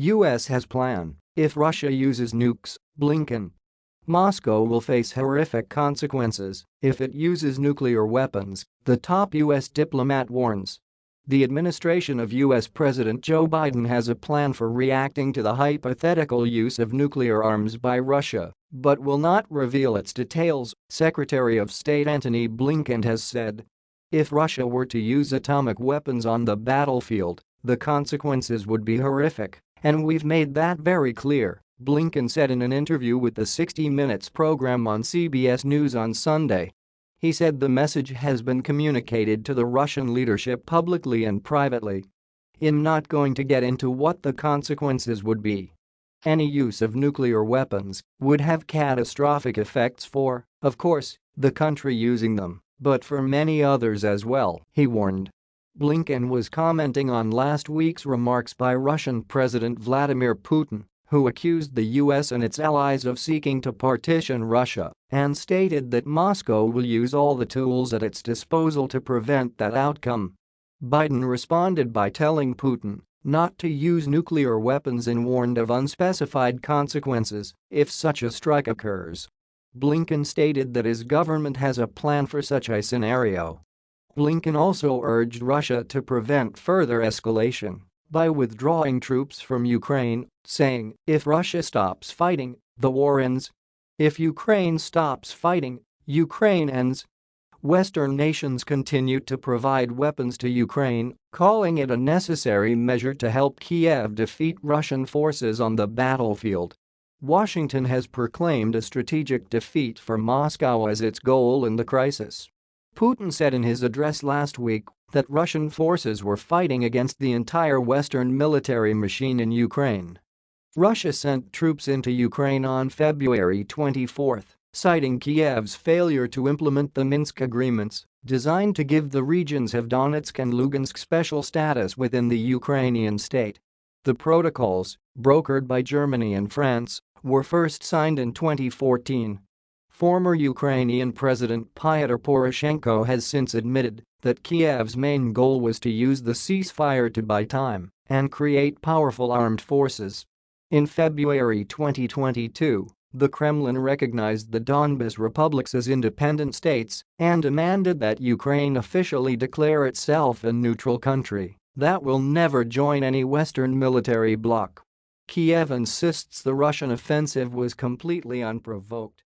US has plan if Russia uses nukes, Blinken. Moscow will face horrific consequences if it uses nuclear weapons, the top US diplomat warns. The administration of U.S. President Joe Biden has a plan for reacting to the hypothetical use of nuclear arms by Russia, but will not reveal its details, Secretary of State Antony Blinken has said. If Russia were to use atomic weapons on the battlefield, the consequences would be horrific, and we've made that very clear, Blinken said in an interview with the 60 Minutes program on CBS News on Sunday. He said the message has been communicated to the Russian leadership publicly and privately. I'm not going to get into what the consequences would be. Any use of nuclear weapons would have catastrophic effects for, of course, the country using them, but for many others as well, he warned. Blinken was commenting on last week's remarks by Russian President Vladimir Putin who accused the US and its allies of seeking to partition Russia and stated that Moscow will use all the tools at its disposal to prevent that outcome. Biden responded by telling Putin not to use nuclear weapons and warned of unspecified consequences if such a strike occurs. Blinken stated that his government has a plan for such a scenario. Blinken also urged Russia to prevent further escalation by withdrawing troops from Ukraine, saying, if Russia stops fighting, the war ends. If Ukraine stops fighting, Ukraine ends. Western nations continue to provide weapons to Ukraine, calling it a necessary measure to help Kiev defeat Russian forces on the battlefield. Washington has proclaimed a strategic defeat for Moscow as its goal in the crisis. Putin said in his address last week that Russian forces were fighting against the entire Western military machine in Ukraine. Russia sent troops into Ukraine on February 24, citing Kiev's failure to implement the Minsk agreements designed to give the regions of Donetsk and Lugansk special status within the Ukrainian state. The protocols, brokered by Germany and France, were first signed in 2014 Former Ukrainian President Pyotr Poroshenko has since admitted that Kiev's main goal was to use the ceasefire to buy time and create powerful armed forces. In February 2022, the Kremlin recognized the Donbas republics as independent states and demanded that Ukraine officially declare itself a neutral country that will never join any Western military bloc. Kiev insists the Russian offensive was completely unprovoked